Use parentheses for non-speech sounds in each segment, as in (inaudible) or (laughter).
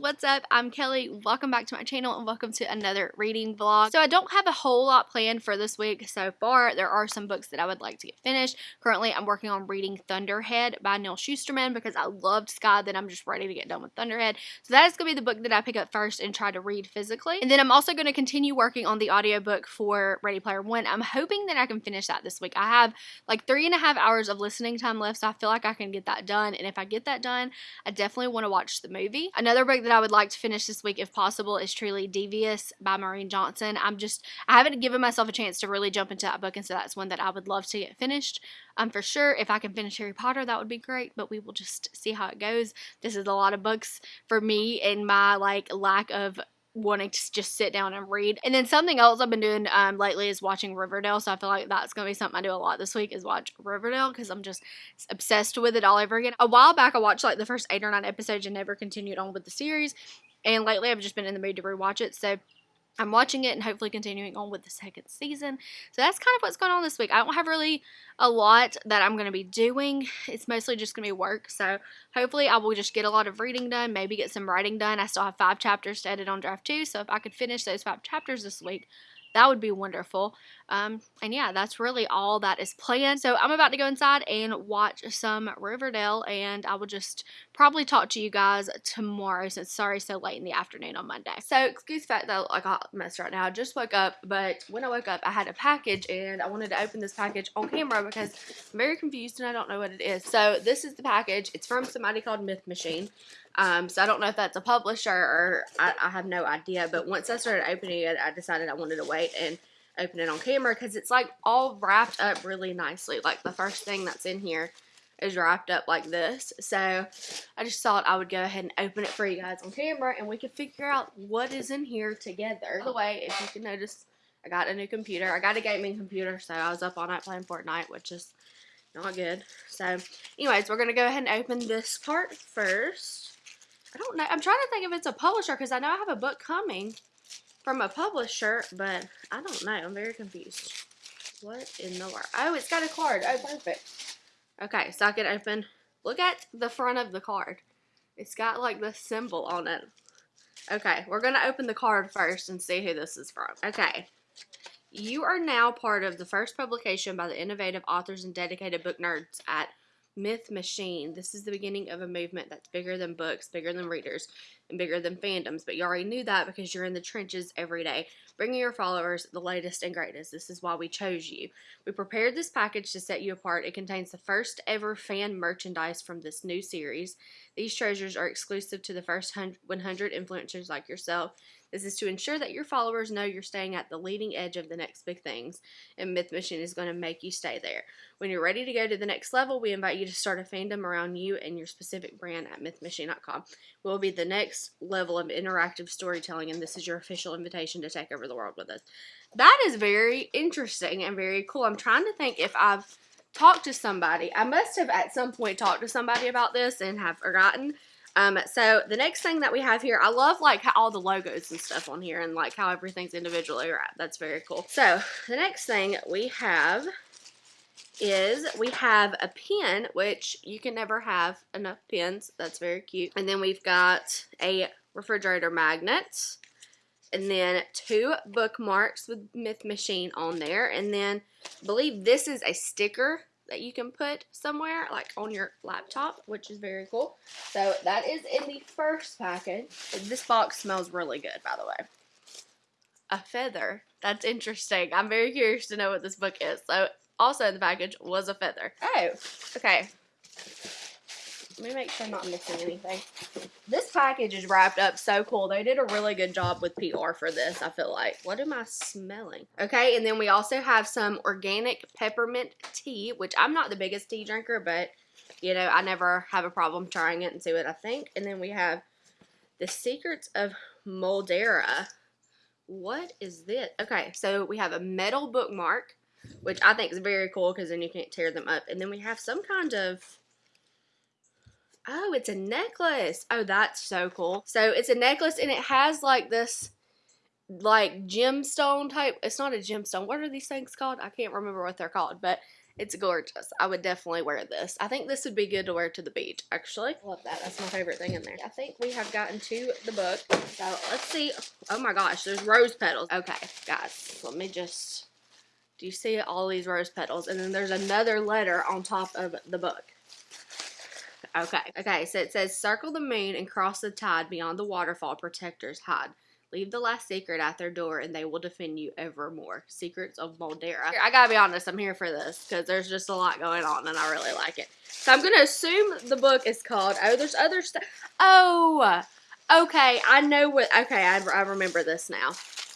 what's up? I'm Kelly. Welcome back to my channel and welcome to another reading vlog. So I don't have a whole lot planned for this week so far. There are some books that I would like to get finished. Currently, I'm working on reading Thunderhead by Neal Shusterman because I loved Scythe, then I'm just ready to get done with Thunderhead. So that is going to be the book that I pick up first and try to read physically. And then I'm also going to continue working on the audiobook for Ready Player One. I'm hoping that I can finish that this week. I have like three and a half hours of listening time left, so I feel like I can get that done. And if I get that done, I definitely want to watch the movie. Another book that I would like to finish this week if possible is Truly Devious by Maureen Johnson. I'm just, I haven't given myself a chance to really jump into that book, and so that's one that I would love to get finished. Um, for sure, if I can finish Harry Potter, that would be great, but we will just see how it goes. This is a lot of books for me and my like lack of wanting to just sit down and read. And then something else I've been doing um, lately is watching Riverdale. So I feel like that's going to be something I do a lot this week is watch Riverdale because I'm just obsessed with it all over again. A while back, I watched like the first eight or nine episodes and never continued on with the series. And lately, I've just been in the mood to rewatch it. So I'm watching it and hopefully continuing on with the second season. So that's kind of what's going on this week. I don't have really a lot that I'm going to be doing. It's mostly just going to be work. So hopefully I will just get a lot of reading done, maybe get some writing done. I still have five chapters to edit on draft two. So if I could finish those five chapters this week, that would be wonderful. Um, and yeah, that's really all that is planned. So I'm about to go inside and watch some Riverdale, and I will just probably talk to you guys tomorrow since sorry so late in the afternoon on Monday. So excuse the fact that I look like a mess right now. I just woke up, but when I woke up, I had a package, and I wanted to open this package on camera because I'm very confused and I don't know what it is. So this is the package. It's from somebody called Myth Machine. Um, so I don't know if that's a publisher or I, I have no idea. But once I started opening it, I decided I wanted to wait and open it on camera because it's like all wrapped up really nicely. Like the first thing that's in here is wrapped up like this. So I just thought I would go ahead and open it for you guys on camera and we could figure out what is in here together. By the way, if you can notice, I got a new computer. I got a gaming computer, so I was up all night playing Fortnite, which is not good. So anyways, we're going to go ahead and open this part first. I don't know. I'm trying to think if it's a publisher because I know I have a book coming from a publisher, but I don't know. I'm very confused. What in the world? Oh, it's got a card. Oh, perfect. Okay, so I can open. Look at the front of the card. It's got like the symbol on it. Okay, we're going to open the card first and see who this is from. Okay. You are now part of the first publication by the innovative authors and dedicated book nerds at Myth Machine. This is the beginning of a movement that's bigger than books, bigger than readers, and bigger than fandoms. But you already knew that because you're in the trenches every day, bringing your followers the latest and greatest. This is why we chose you. We prepared this package to set you apart. It contains the first ever fan merchandise from this new series. These treasures are exclusive to the first 100 influencers like yourself this is to ensure that your followers know you're staying at the leading edge of the next big things, and Myth Machine is going to make you stay there. When you're ready to go to the next level, we invite you to start a fandom around you and your specific brand at mythmachine.com. We'll be the next level of interactive storytelling, and this is your official invitation to take over the world with us. That is very interesting and very cool. I'm trying to think if I've talked to somebody. I must have at some point talked to somebody about this and have forgotten um, so the next thing that we have here, I love like how all the logos and stuff on here and like how everything's individually wrapped. That's very cool. So the next thing we have is we have a pen, which you can never have enough pens. That's very cute. And then we've got a refrigerator magnet. And then two bookmarks with Myth Machine on there. And then I believe this is a sticker that you can put somewhere, like on your laptop, which is very cool. So that is in the first package. This box smells really good, by the way. A feather. That's interesting. I'm very curious to know what this book is. So also in the package was a feather. Oh, okay. Let me make sure I'm not missing anything. This package is wrapped up so cool. They did a really good job with PR for this, I feel like. What am I smelling? Okay, and then we also have some organic peppermint tea, which I'm not the biggest tea drinker, but, you know, I never have a problem trying it and see what I think. And then we have the Secrets of Moldera. What is this? Okay, so we have a metal bookmark, which I think is very cool because then you can't tear them up. And then we have some kind of Oh, it's a necklace. Oh, that's so cool. So it's a necklace and it has like this like gemstone type. It's not a gemstone. What are these things called? I can't remember what they're called, but It's gorgeous. I would definitely wear this. I think this would be good to wear to the beach, actually. Love that. That's my favorite thing in there. I think we have gotten to the book. So let's see. Oh my gosh, there's rose petals. Okay, guys, let me just... Do you see all these rose petals? And then there's another letter on top of the book. Okay. Okay, so it says, circle the moon and cross the tide beyond the waterfall protectors hide. Leave the last secret at their door and they will defend you evermore. Secrets of Moldera. I gotta be honest, I'm here for this because there's just a lot going on and I really like it. So I'm gonna assume the book is called, oh, there's other stuff. Oh, okay, I know what, okay, I, I remember this now.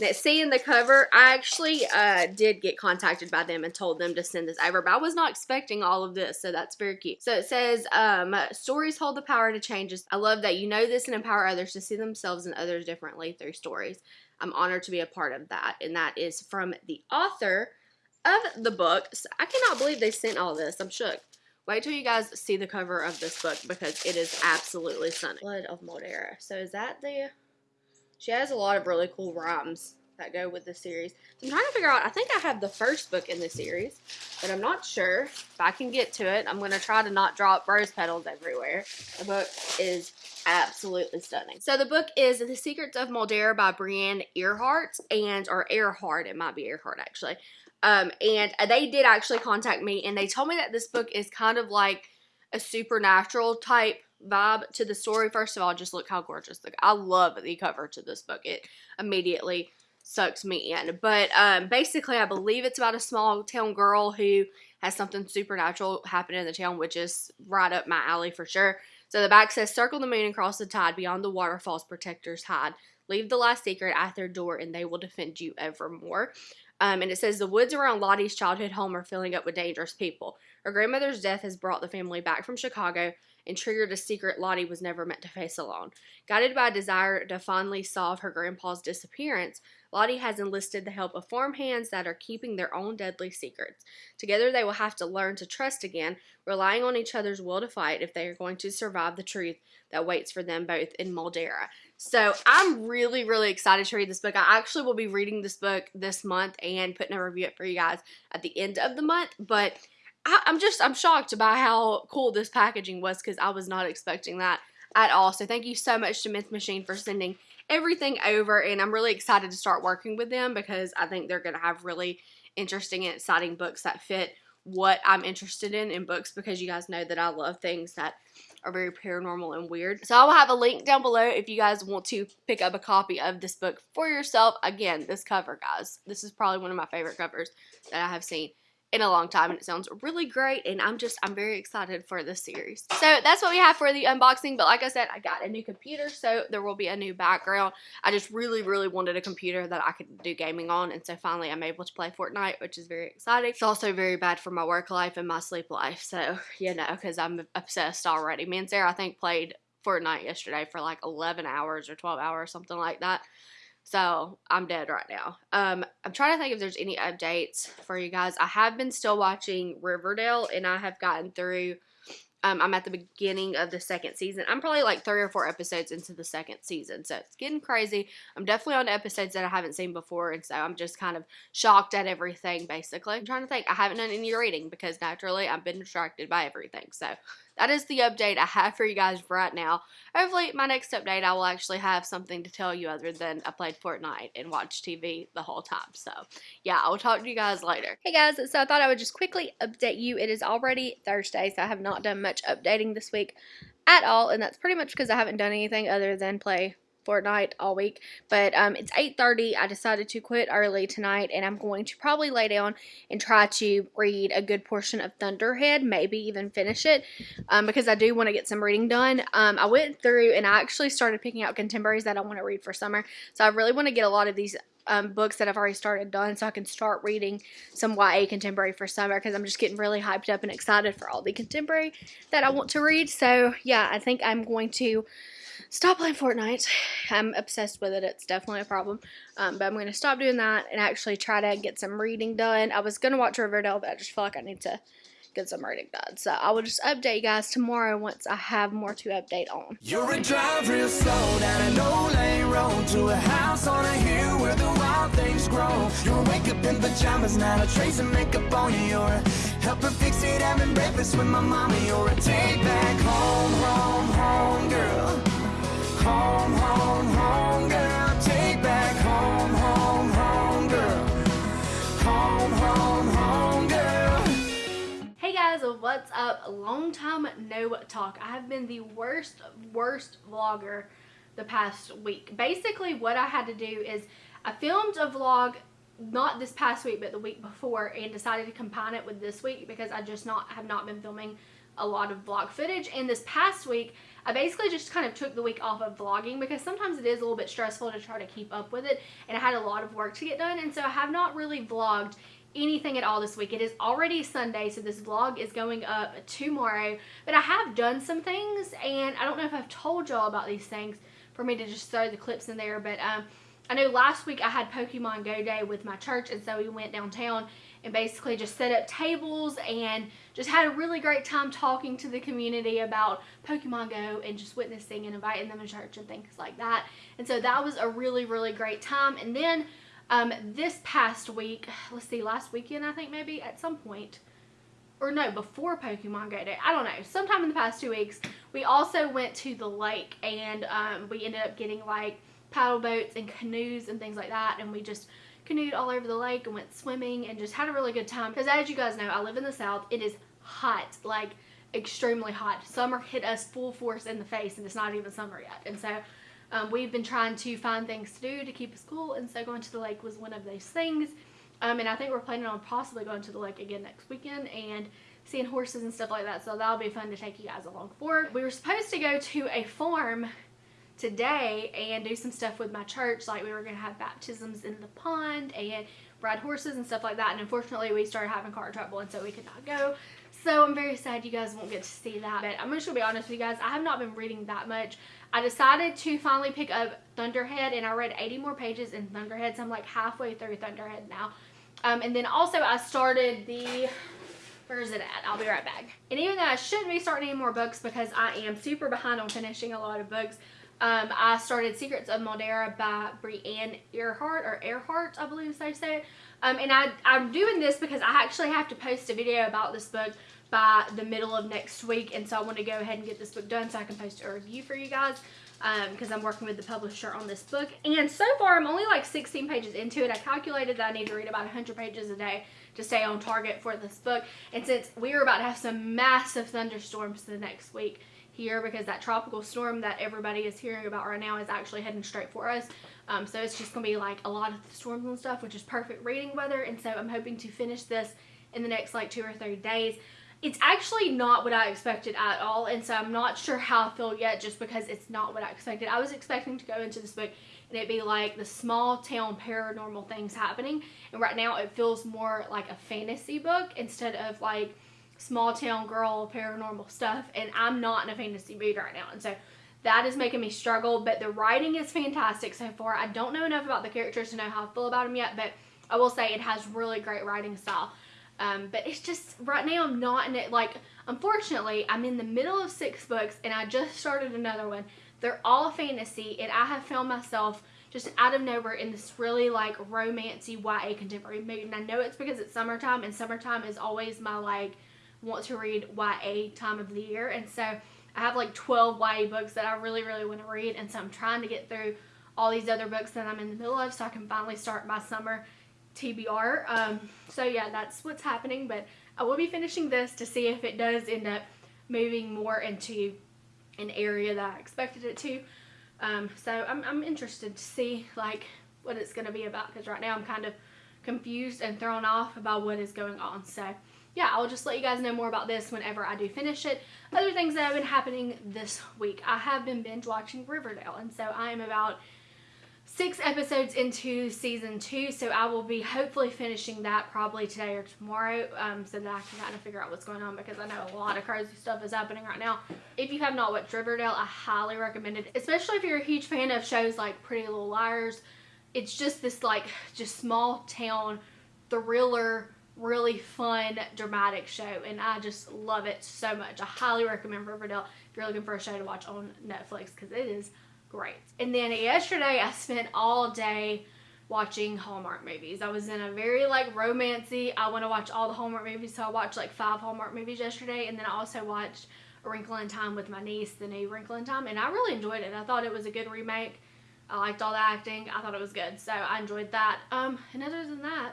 Now, seeing the cover, I actually uh, did get contacted by them and told them to send this over, but I was not expecting all of this, so that's very cute. So it says, um, stories hold the power to change us. I love that you know this and empower others to see themselves and others differently through stories. I'm honored to be a part of that, and that is from the author of the book. So I cannot believe they sent all this. I'm shook. Wait till you guys see the cover of this book because it is absolutely stunning. Blood of Moldera. So is that the she has a lot of really cool rhymes that go with the series. So I'm trying to figure out, I think I have the first book in the series, but I'm not sure if I can get to it. I'm going to try to not drop rose petals everywhere. The book is absolutely stunning. So the book is The Secrets of Moldera by Brienne Earhart, and, or Earhart, it might be Earhart actually. Um, and they did actually contact me, and they told me that this book is kind of like a supernatural type vibe to the story. First of all, just look how gorgeous. Look, I love the cover to this book. It immediately sucks me in. But um, basically, I believe it's about a small town girl who has something supernatural happen in the town, which is right up my alley for sure. So the back says, Circle the moon and cross the tide. Beyond the waterfalls, protectors hide. Leave the last secret at their door, and they will defend you evermore. Um, and it says, The woods around Lottie's childhood home are filling up with dangerous people. Her grandmother's death has brought the family back from Chicago and triggered a secret Lottie was never meant to face alone. Guided by a desire to finally solve her grandpa's disappearance, Lottie has enlisted the help of farmhands that are keeping their own deadly secrets. Together, they will have to learn to trust again, relying on each other's will to fight if they are going to survive the truth that waits for them both in Moldera. So, I'm really, really excited to read this book. I actually will be reading this book this month and putting a review up for you guys at the end of the month, but I, am just, I'm shocked by how cool this packaging was because I was not expecting that at all. So thank you so much to Myth Machine for sending everything over and I'm really excited to start working with them because I think they're going to have really interesting and exciting books that fit what I'm interested in in books because you guys know that I love things that are very paranormal and weird. So I will have a link down below if you guys want to pick up a copy of this book for yourself. Again, this cover, guys. This is probably one of my favorite covers that I have seen in a long time and it sounds really great and I'm just I'm very excited for this series. So that's what we have for the unboxing but like I said I got a new computer so there will be a new background. I just really really wanted a computer that I could do gaming on and so finally I'm able to play Fortnite which is very exciting. It's also very bad for my work life and my sleep life so you know because I'm obsessed already. Me and Sarah I think played Fortnite yesterday for like 11 hours or 12 hours something like that. So I'm dead right now. Um, I'm trying to think if there's any updates for you guys. I have been still watching Riverdale and I have gotten through um, I'm at the beginning of the second season. I'm probably like three or four episodes into the second season, so it's getting crazy. I'm definitely on episodes that I haven't seen before, and so I'm just kind of shocked at everything, basically. I'm trying to think. I haven't done any reading because naturally I've been distracted by everything, so that is the update I have for you guys right now. Hopefully, my next update, I will actually have something to tell you other than I played Fortnite and watched TV the whole time. So, yeah, I will talk to you guys later. Hey guys, so I thought I would just quickly update you. It is already Thursday, so I have not done much updating this week at all, and that's pretty much because I haven't done anything other than play Fortnite all week. But um, it's 8.30. I decided to quit early tonight, and I'm going to probably lay down and try to read a good portion of Thunderhead, maybe even finish it, um, because I do want to get some reading done. Um, I went through and I actually started picking out contemporaries that I want to read for summer. So I really want to get a lot of these um, books that I've already started done so I can start reading some YA contemporary for summer because I'm just getting really hyped up and excited for all the contemporary that I want to read. So yeah, I think I'm going to stop playing Fortnite. I'm obsessed with it. It's definitely a problem. Um, but I'm going to stop doing that and actually try to get some reading done. I was going to watch Riverdale, but I just feel like I need to get some reading done. So I will just update you guys tomorrow once I have more to update on. You're a drive real slow down an old lane road to a house on a hill where the wild things grow. You'll wake up in pajamas, not a trace of makeup on you. You're fix it, having breakfast with my mama. You're a take back home, home, home girl. Home, home, home girl. Take back home, home, home girl. Home, home, home girl. Hey guys, what's up? Long time no talk. I have been the worst, worst vlogger the past week. Basically, what I had to do is I filmed a vlog not this past week, but the week before, and decided to combine it with this week because I just not have not been filming a lot of vlog footage. And this past week, I basically just kind of took the week off of vlogging because sometimes it is a little bit stressful to try to keep up with it, and I had a lot of work to get done, and so I have not really vlogged anything at all this week. It is already Sunday, so this vlog is going up tomorrow. But I have done some things, and I don't know if I've told y'all about these things for me to just throw the clips in there. But um, I know last week I had Pokemon Go Day with my church, and so we went downtown and basically just set up tables and just had a really great time talking to the community about Pokemon Go and just witnessing and inviting them to church and things like that. And so that was a really, really great time. And then um, this past week, let's see, last weekend I think maybe at some point, or no, before Pokemon Go Day, I don't know, sometime in the past two weeks, we also went to the lake and um, we ended up getting like paddle boats and canoes and things like that and we just canoed all over the lake and went swimming and just had a really good time. Because as you guys know I live in the south. It is hot like extremely hot. Summer hit us full force in the face and it's not even summer yet. And so um, we've been trying to find things to do to keep us cool and so going to the lake was one of those things. Um, and I think we're planning on possibly going to the lake again next weekend and seeing horses and stuff like that so that'll be fun to take you guys along for. We were supposed to go to a farm today and do some stuff with my church like we were going to have baptisms in the pond and ride horses and stuff like that and unfortunately we started having car trouble and so we could not go so I'm very sad you guys won't get to see that but I'm just gonna be honest with you guys I have not been reading that much I decided to finally pick up Thunderhead and I read 80 more pages in Thunderhead so I'm like halfway through Thunderhead now um, and then also I started the where is it at? I'll be right back. And even though I shouldn't be starting any more books because I am super behind on finishing a lot of books, um, I started Secrets of Moldera by Brianne Earhart, or Earhart, I believe they say. Um, and I, I'm doing this because I actually have to post a video about this book by the middle of next week. And so I want to go ahead and get this book done so I can post a review for you guys because um, I'm working with the publisher on this book. And so far, I'm only like 16 pages into it. I calculated that I need to read about 100 pages a day to stay on target for this book. And since we are about to have some massive thunderstorms the next week, here because that tropical storm that everybody is hearing about right now is actually heading straight for us. Um, so it's just going to be like a lot of storms and stuff, which is perfect reading weather. And so I'm hoping to finish this in the next like two or three days. It's actually not what I expected at all. And so I'm not sure how I feel yet just because it's not what I expected. I was expecting to go into this book and it'd be like the small town paranormal things happening. And right now it feels more like a fantasy book instead of like small town girl paranormal stuff and I'm not in a fantasy mood right now. And so that is making me struggle but the writing is fantastic so far. I don't know enough about the characters to know how I feel about them yet but I will say it has really great writing style. Um, but it's just right now I'm not in it like unfortunately I'm in the middle of six books and I just started another one. They're all fantasy and I have found myself just out of nowhere in this really like romancy YA contemporary mood. And I know it's because it's summertime and summertime is always my like want to read YA time of the year. And so I have like 12 YA books that I really, really want to read. And so I'm trying to get through all these other books that I'm in the middle of so I can finally start my summer TBR. Um, so yeah, that's what's happening. But I will be finishing this to see if it does end up moving more into an area that I expected it to. Um, so I'm, I'm interested to see like what it's going to be about because right now I'm kind of confused and thrown off about what is going on. So yeah, I'll just let you guys know more about this whenever I do finish it. Other things that have been happening this week. I have been binge watching Riverdale, and so I am about six episodes into season two, so I will be hopefully finishing that probably today or tomorrow um, so that I can kind of figure out what's going on because I know a lot of crazy stuff is happening right now. If you have not watched Riverdale, I highly recommend it, especially if you're a huge fan of shows like Pretty Little Liars. It's just this like just small town thriller really fun, dramatic show, and I just love it so much. I highly recommend Riverdale if you're looking for a show to watch on Netflix because it is great. And then yesterday, I spent all day watching Hallmark movies. I was in a very like romancy. I want to watch all the Hallmark movies, so I watched like five Hallmark movies yesterday, and then I also watched A Wrinkle in Time with my niece, the new Wrinkle in Time, and I really enjoyed it. I thought it was a good remake. I liked all the acting. I thought it was good, so I enjoyed that. Um, and other than that,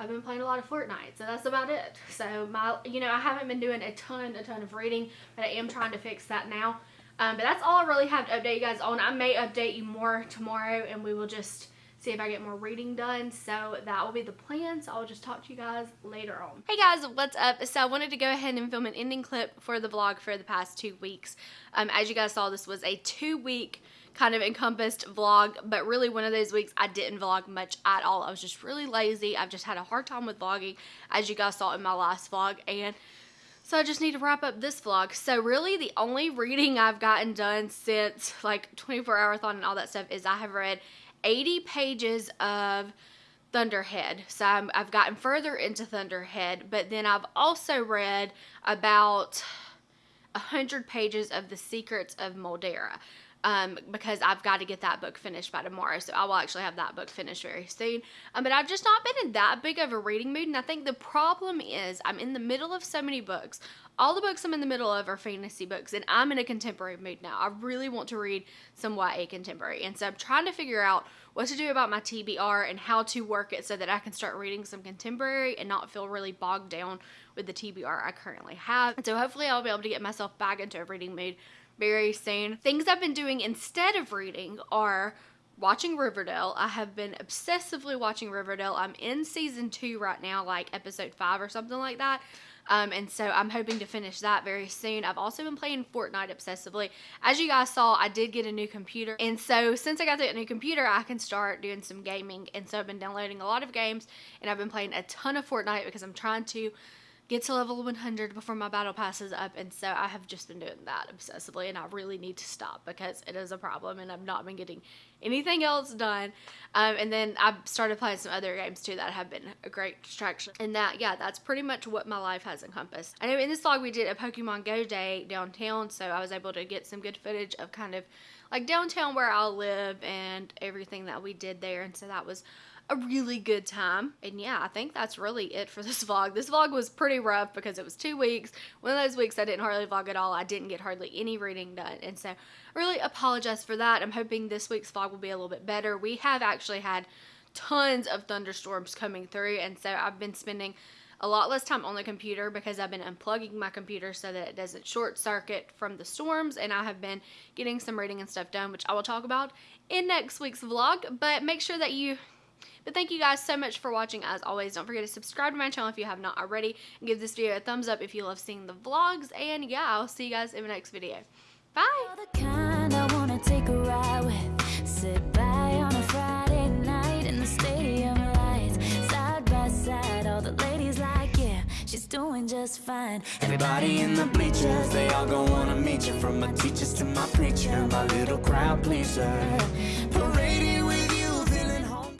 I've been playing a lot of Fortnite, so that's about it. (laughs) So my, you know, I haven't been doing a ton, a ton of reading, but I am trying to fix that now. Um, but that's all I really have to update you guys on. I may update you more tomorrow, and we will just see if I get more reading done. So that will be the plan. So I'll just talk to you guys later on. Hey guys, what's up? So I wanted to go ahead and film an ending clip for the vlog for the past two weeks. Um, as you guys saw, this was a two week kind of encompassed vlog, but really one of those weeks I didn't vlog much at all. I was just really lazy. I've just had a hard time with vlogging, as you guys saw in my last vlog, and so I just need to wrap up this vlog. So really the only reading I've gotten done since like 24 hour thon and all that stuff is I have read 80 pages of Thunderhead. So i have gotten further into Thunderhead, but then I've also read about 100 pages of The Secrets of Moldera um, because I've got to get that book finished by tomorrow. So I will actually have that book finished very soon. Um, but I've just not been in that big of a reading mood. And I think the problem is I'm in the middle of so many books. All the books I'm in the middle of are fantasy books, and I'm in a contemporary mood now. I really want to read some YA contemporary. And so I'm trying to figure out what to do about my TBR and how to work it so that I can start reading some contemporary and not feel really bogged down with the TBR I currently have. And so hopefully I'll be able to get myself back into a reading mood very soon. Things I've been doing instead of reading are watching Riverdale. I have been obsessively watching Riverdale. I'm in season two right now, like episode five or something like that. Um, and so I'm hoping to finish that very soon. I've also been playing Fortnite obsessively. As you guys saw, I did get a new computer. And so since I got that new computer, I can start doing some gaming. And so I've been downloading a lot of games and I've been playing a ton of Fortnite because I'm trying to get to level 100 before my battle passes up and so I have just been doing that obsessively and I really need to stop because it is a problem and I've not been getting anything else done um, and then I've started playing some other games too that have been a great distraction and that yeah that's pretty much what my life has encompassed. I know in this vlog we did a Pokemon Go day downtown so I was able to get some good footage of kind of like downtown where I live and everything that we did there and so that was a really good time. And yeah, I think that's really it for (laughs) this vlog. This vlog was pretty rough because it was two weeks. One of those weeks I didn't hardly vlog at all. I didn't get hardly any reading done. And so I really apologize for that. I'm hoping this week's vlog will be a little bit better. We have actually had tons of thunderstorms coming through. And so I've been spending a lot less time on the computer because I've been unplugging my computer so that it doesn't short circuit from the storms and I have been getting some reading and stuff done which I will talk about in next week's vlog but make sure that you but thank you guys so much for watching as always. Don't forget to subscribe to my channel if you have not already. And give this video a thumbs up if you love seeing the vlogs. And yeah, I'll see you guys in the next video. Bye! she's doing just fine. Everybody in the bleachers, they all gonna wanna meet you. From my teachers to my preacher, my little crowd pleaser. Parading